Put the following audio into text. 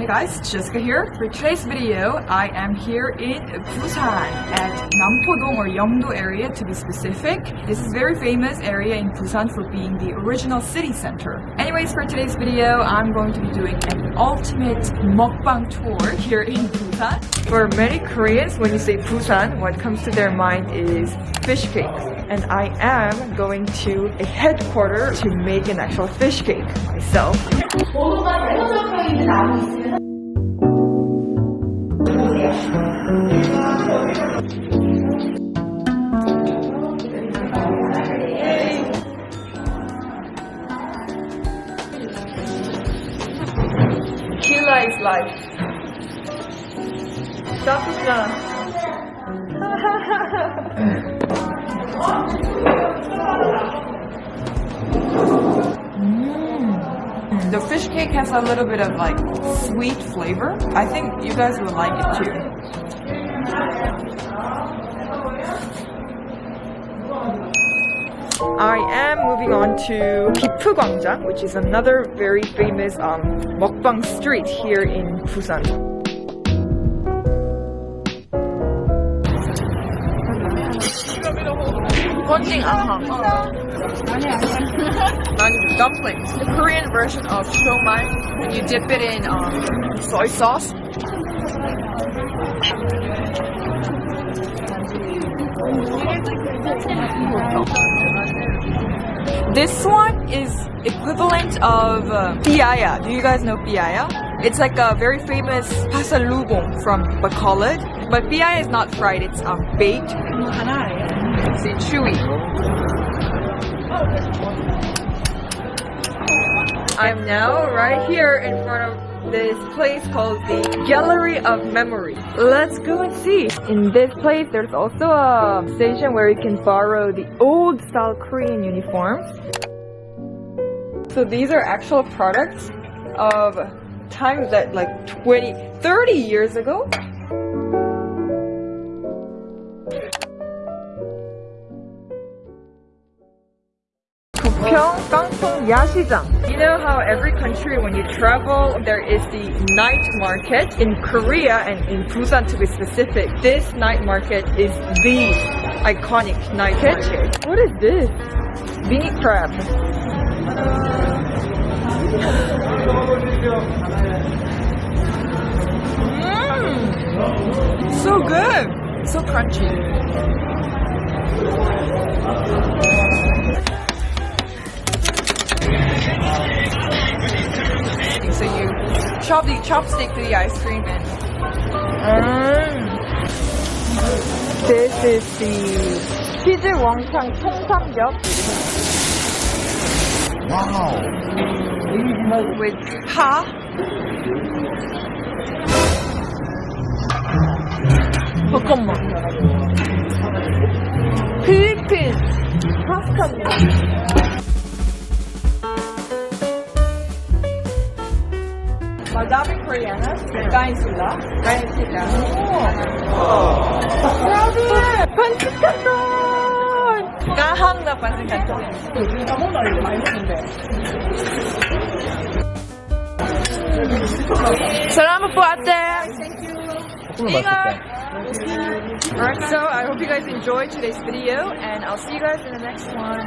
Hey guys, Jessica here. For today's video, I am here in Busan at Nampodong or Yeongdo area to be specific. This is a very famous area in Busan for being the original city center. Anyways, for today's video, I'm going to be doing an ultimate mukbang tour here in Busan. For many Koreans, when you say Busan, what comes to their mind is fish cakes. And I am going to a headquarter to make an actual fish cake myself. Is life. Mm. The fish cake has a little bit of like sweet flavor. I think you guys will like it too. I am moving on to Gipugwangjang, which is another very famous um, mukbang street here in Busan. Gonjing ahang. Nani dumplings. The Korean version of siomai. You dip it in um, soy sauce. This one is equivalent of uh, piaya. Do you guys know piaya? It's like a very famous pasalubong from Bacolod. But piaya is not fried, it's um, baked. It's chewy. I'm now right here in front of this place called the Gallery of Memory. Let's go and see. In this place, there's also a station where you can borrow the old style Korean uniforms. So these are actual products of times that like 20, 30 years ago. Gangpyeong. You know how every country when you travel there is the night market in Korea and in Busan to be specific. This night market is the iconic night market. What is this? Mini crab. Mm, so good. So crunchy. chop the chopstick to the ice cream and Mm. This is the 치즈 왕창 통삼겹 Wow. with pa. 잠깐만. 필리핀 파스타입니다. Uh, daming Koreanas. Kain sila. Kain sila. Oo. Oh. Grabe! Pansit ka to! Kahang Salamat po ate! Thank you! Alright, so I hope you guys enjoyed today's video and I'll see you guys in the next one.